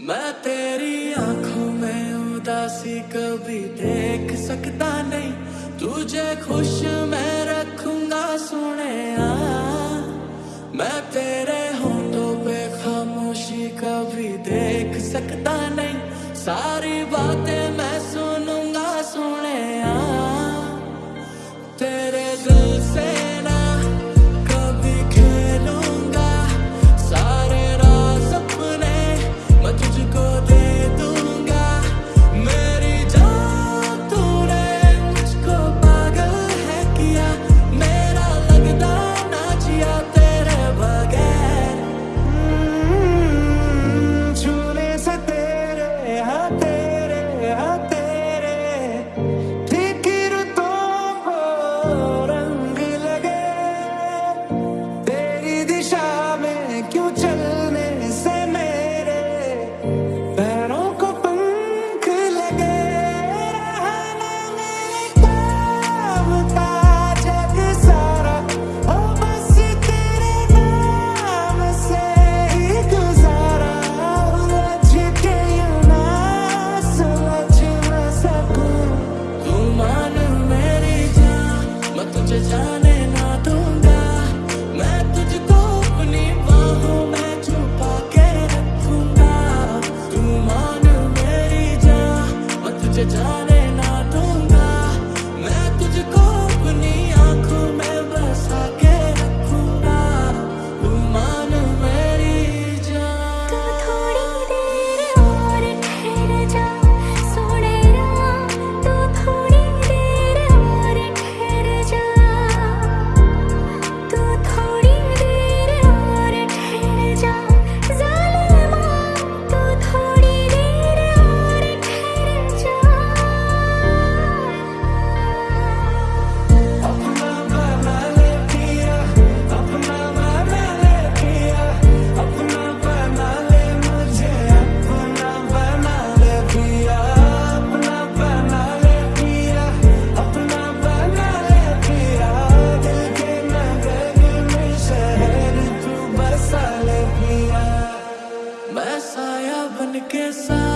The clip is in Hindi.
मैं तेरी आँखों में उदासी कभी देख सकता नहीं। तुझे खुश मैं रखूँगा सुने मैं तेरे होठों पे खामोशी कभी देख सकता नहीं। मैं